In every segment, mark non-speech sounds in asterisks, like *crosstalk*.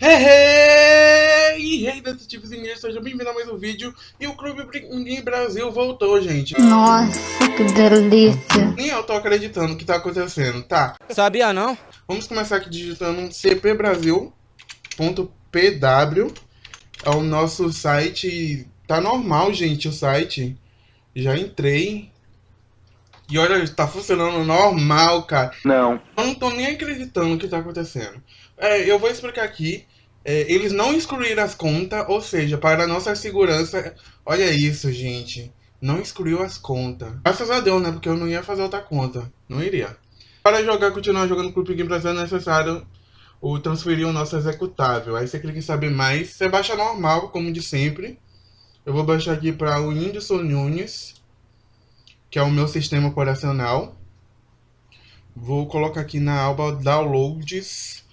Hey, hey, hey, detetives e sejam bem-vindos a mais um vídeo. E o Clube Pinguim Brasil voltou, gente. Nossa, que delícia. Nem eu tô acreditando que tá acontecendo, tá? Sabia não? Vamos começar aqui digitando cpbrasil.pw É o nosso site, tá normal, gente, o site. Já entrei E olha, tá funcionando normal, cara Não Eu não tô nem acreditando o que tá acontecendo é, eu vou explicar aqui. É, eles não excluíram as contas, ou seja, para nossa segurança. Olha isso, gente. Não excluiu as contas. Graças a Deus, né? Porque eu não ia fazer outra conta. Não iria. Para jogar, continuar jogando Clube Game Brasil é necessário o transferir o nosso executável. Aí você clica em saber mais. Você baixa normal, como de sempre. Eu vou baixar aqui para o Whindersson Nunes, que é o meu sistema operacional. Vou colocar aqui na aba Downloads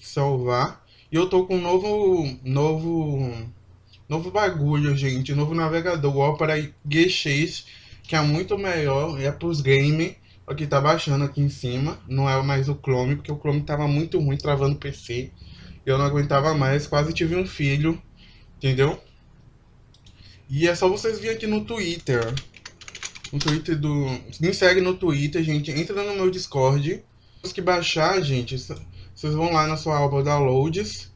salvar. E eu tô com um novo, novo, novo bagulho, gente. Novo navegador, o Opera G6, que é muito melhor. É pros games. Aqui tá baixando aqui em cima. Não é mais o Chrome, porque o Chrome tava muito ruim, travando o PC. Eu não aguentava mais, quase tive um filho. Entendeu? E é só vocês virem aqui no Twitter. No Twitter do... Me segue no Twitter, gente. Entra no meu Discord. Temos que baixar, gente. Vocês vão lá na sua aba Downloads,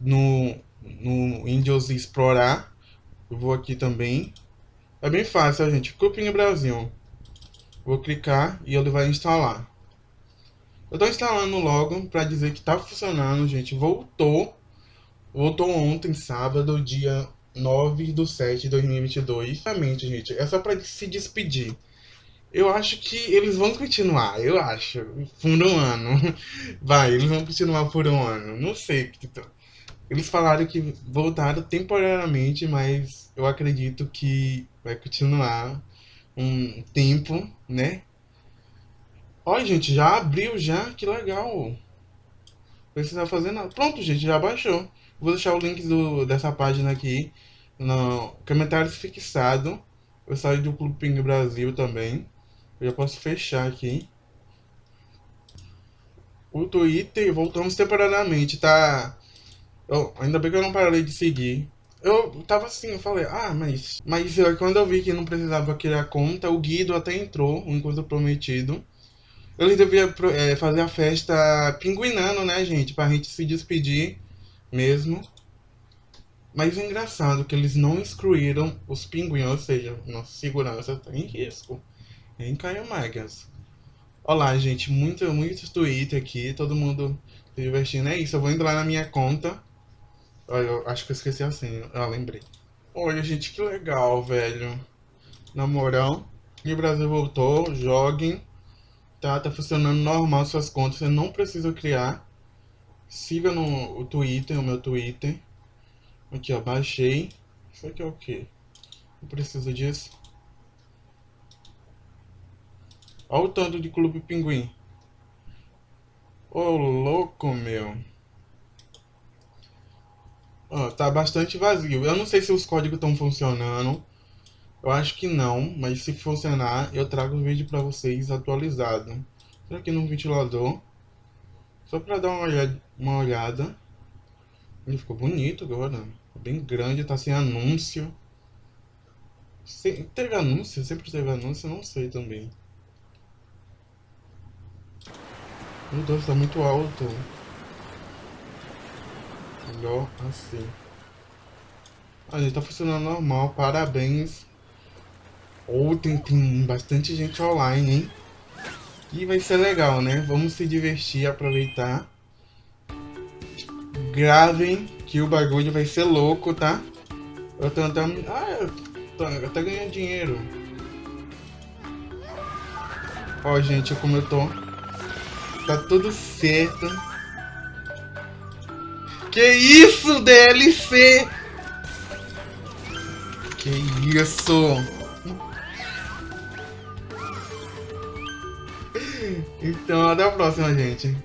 no, no Windows Explorar. Eu vou aqui também. É bem fácil, gente. Cupim Brasil. Vou clicar e ele vai instalar. Eu estou instalando logo para dizer que está funcionando, gente. Voltou. Voltou ontem, sábado, dia 9 de 7 de 2022. Realmente, gente, é só para se despedir. Eu acho que eles vão continuar, eu acho, por um ano. *laughs* Vai, eles vão continuar por um ano. Não sei. Eles falaram que voltaram temporariamente, mas eu acredito que vai continuar um tempo, né? Olha, gente, já abriu já, que legal. Precisa fazer nada. Pronto, gente, já baixou. Vou deixar o link do, dessa página aqui no comentário fixado. Eu saí do Clube Ping Brasil também. Eu já posso fechar aqui. O Twitter, voltamos temporariamente, tá? Eu, ainda bem que eu não parei de seguir. Eu tava assim, eu falei, ah, mas... Mas quando eu vi que não precisava criar conta, o Guido até entrou, um encontro prometido. Eles deviam é, fazer a festa pinguinando, né, gente? Pra gente se despedir mesmo. Mas é engraçado que eles não excluíram os pinguins, ou seja, nossa segurança tá em risco. Em Caio Magas. Olá, gente. Muito, muitos Twitter aqui. Todo mundo se divertindo. É isso. Eu vou entrar na minha conta. Olha, eu acho que eu esqueci assim. Ah, lembrei. Olha, gente, que legal, velho. Na moral. E o Brasil voltou. Joguem. Tá, tá funcionando normal suas contas. Você não precisa criar. Siga no o Twitter, o meu Twitter. Aqui, ó. Baixei. Isso aqui é o quê? Não preciso disso. Olha o tanto de Clube Pinguim. Ô, oh, louco, meu. Ó, tá bastante vazio. Eu não sei se os códigos estão funcionando. Eu acho que não, mas se funcionar, eu trago o vídeo pra vocês atualizado. Será aqui no ventilador. Só pra dar uma olhada. Uma olhada. Ele ficou bonito agora. Bem grande, tá sem anúncio. Se, teve anúncio? Sempre teve anúncio? Não sei também. Meu Deus, tá muito alto. Melhor assim. A gente tá funcionando normal, parabéns. Ou oh, tem bastante gente online, hein? E vai ser legal, né? Vamos se divertir, aproveitar. Gravem que o bagulho vai ser louco, tá? Eu tô até... Ah, eu tô até ganhando dinheiro. Ó, gente, como eu tô... Tá tudo certo. Que isso, DLC? Que isso? *laughs* Então, até a próxima, gente.